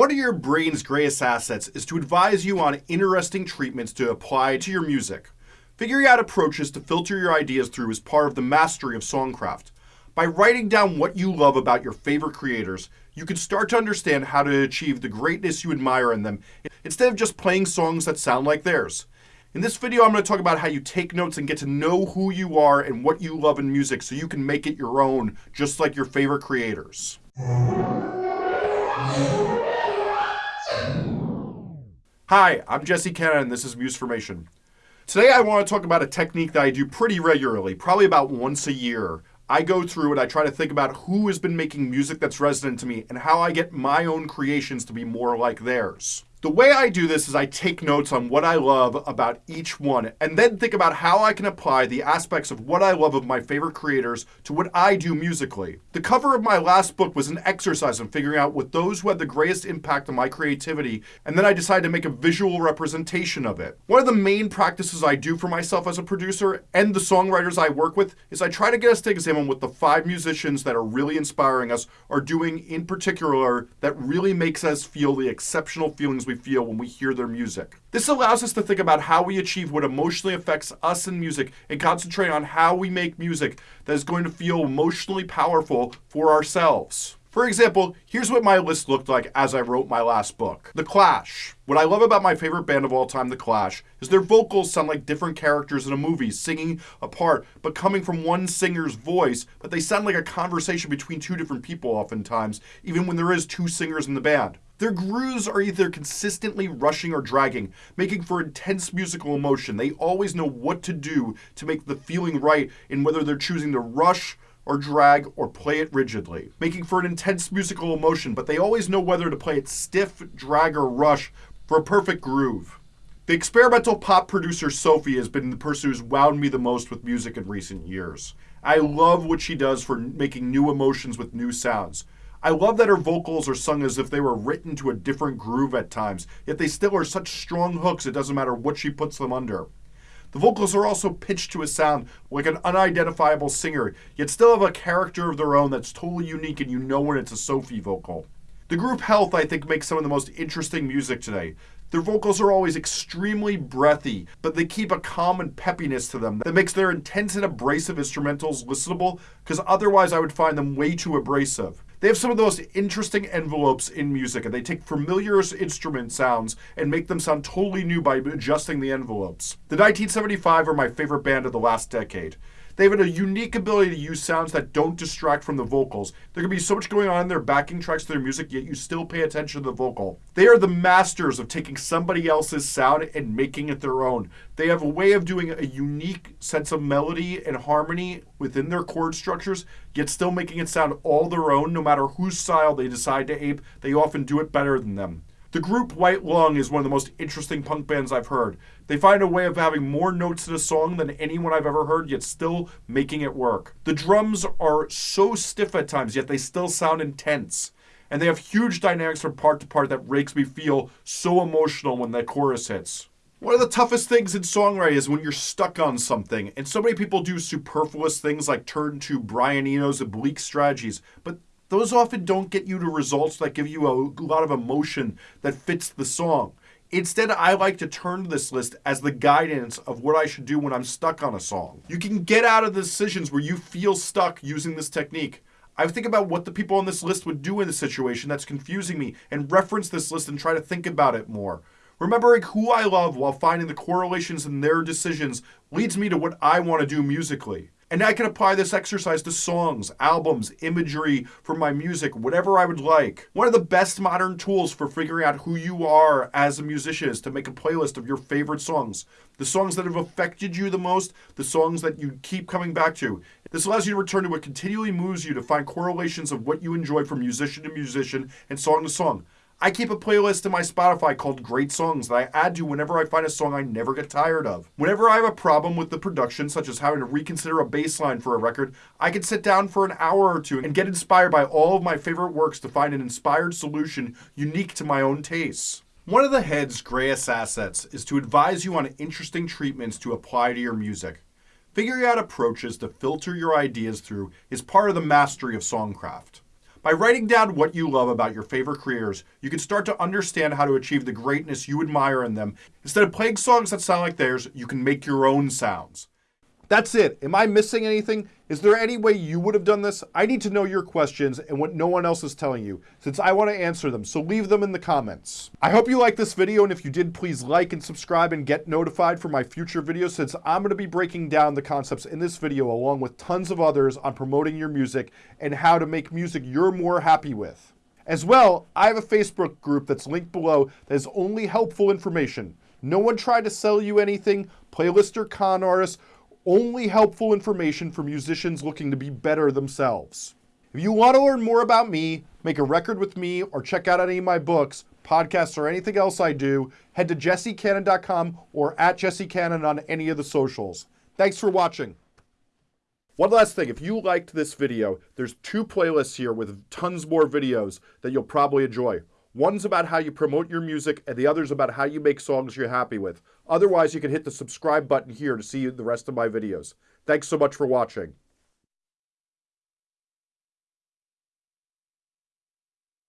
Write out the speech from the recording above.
One of your brain's greatest assets is to advise you on interesting treatments to apply to your music. Figuring out approaches to filter your ideas through is part of the mastery of songcraft. By writing down what you love about your favorite creators, you can start to understand how to achieve the greatness you admire in them instead of just playing songs that sound like theirs. In this video, I'm going to talk about how you take notes and get to know who you are and what you love in music so you can make it your own, just like your favorite creators. Hi, I'm Jesse Cannon and this is Musformation. Today I want to talk about a technique that I do pretty regularly, probably about once a year. I go through and I try to think about who has been making music that's resonant to me and how I get my own creations to be more like theirs. The way I do this is I take notes on what I love about each one and then think about how I can apply the aspects of what I love of my favorite creators to what I do musically. The cover of my last book was an exercise in figuring out what those who had the greatest impact on my creativity, and then I decided to make a visual representation of it. One of the main practices I do for myself as a producer and the songwriters I work with is I try to get us to examine what the five musicians that are really inspiring us are doing in particular that really makes us feel the exceptional feelings we feel when we hear their music. This allows us to think about how we achieve what emotionally affects us in music and concentrate on how we make music that is going to feel emotionally powerful for ourselves. For example, here's what my list looked like as I wrote my last book. The Clash. What I love about my favorite band of all time, The Clash, is their vocals sound like different characters in a movie, singing apart, but coming from one singer's voice, but they sound like a conversation between two different people oftentimes, even when there is two singers in the band. Their grooves are either consistently rushing or dragging, making for intense musical emotion. They always know what to do to make the feeling right in whether they're choosing to rush or drag or play it rigidly, making for an intense musical emotion, but they always know whether to play it stiff, drag, or rush for a perfect groove. The experimental pop producer Sophie has been the person who's wowed me the most with music in recent years. I love what she does for making new emotions with new sounds. I love that her vocals are sung as if they were written to a different groove at times, yet they still are such strong hooks it doesn't matter what she puts them under. The vocals are also pitched to a sound like an unidentifiable singer, yet still have a character of their own that's totally unique and you know when it's a Sophie vocal. The group Health, I think, makes some of the most interesting music today. Their vocals are always extremely breathy, but they keep a calm and peppiness to them that makes their intense and abrasive instrumentals listenable, because otherwise I would find them way too abrasive. They have some of the most interesting envelopes in music, and they take familiar instrument sounds and make them sound totally new by adjusting the envelopes. The 1975 are my favorite band of the last decade. They have a unique ability to use sounds that don't distract from the vocals. There can be so much going on in their backing tracks to their music, yet you still pay attention to the vocal. They are the masters of taking somebody else's sound and making it their own. They have a way of doing a unique sense of melody and harmony within their chord structures, yet still making it sound all their own no matter whose style they decide to ape. They often do it better than them. The group White Lung is one of the most interesting punk bands I've heard. They find a way of having more notes in a song than anyone I've ever heard, yet still making it work. The drums are so stiff at times, yet they still sound intense. And they have huge dynamics from part to part that makes me feel so emotional when that chorus hits. One of the toughest things in songwriting is when you're stuck on something, and so many people do superfluous things like turn to Brian Eno's oblique strategies, but those often don't get you to results that give you a lot of emotion that fits the song. Instead, I like to turn to this list as the guidance of what I should do when I'm stuck on a song. You can get out of the decisions where you feel stuck using this technique. I think about what the people on this list would do in a situation that's confusing me and reference this list and try to think about it more. Remembering who I love while finding the correlations in their decisions leads me to what I want to do musically. And I can apply this exercise to songs, albums, imagery for my music, whatever I would like. One of the best modern tools for figuring out who you are as a musician is to make a playlist of your favorite songs. The songs that have affected you the most, the songs that you keep coming back to. This allows you to return to what continually moves you to find correlations of what you enjoy from musician to musician and song to song. I keep a playlist in my Spotify called Great Songs that I add to whenever I find a song I never get tired of. Whenever I have a problem with the production, such as having to reconsider a bass line for a record, I can sit down for an hour or two and get inspired by all of my favorite works to find an inspired solution unique to my own tastes. One of the head's greatest assets is to advise you on interesting treatments to apply to your music. Figuring out approaches to filter your ideas through is part of the mastery of songcraft. By writing down what you love about your favorite creators, you can start to understand how to achieve the greatness you admire in them. Instead of playing songs that sound like theirs, you can make your own sounds. That's it. Am I missing anything? Is there any way you would have done this? I need to know your questions and what no one else is telling you, since I want to answer them, so leave them in the comments. I hope you liked this video, and if you did, please like and subscribe and get notified for my future videos, since I'm going to be breaking down the concepts in this video along with tons of others on promoting your music and how to make music you're more happy with. As well, I have a Facebook group that's linked below that is only helpful information. No one tried to sell you anything, playlist or con artists, only helpful information for musicians looking to be better themselves. If you want to learn more about me, make a record with me, or check out any of my books, podcasts, or anything else I do, head to jessecannon.com or at jessecannon on any of the socials. Thanks for watching. One last thing, if you liked this video, there's two playlists here with tons more videos that you'll probably enjoy. One's about how you promote your music, and the other's about how you make songs you're happy with. Otherwise, you can hit the subscribe button here to see the rest of my videos. Thanks so much for watching.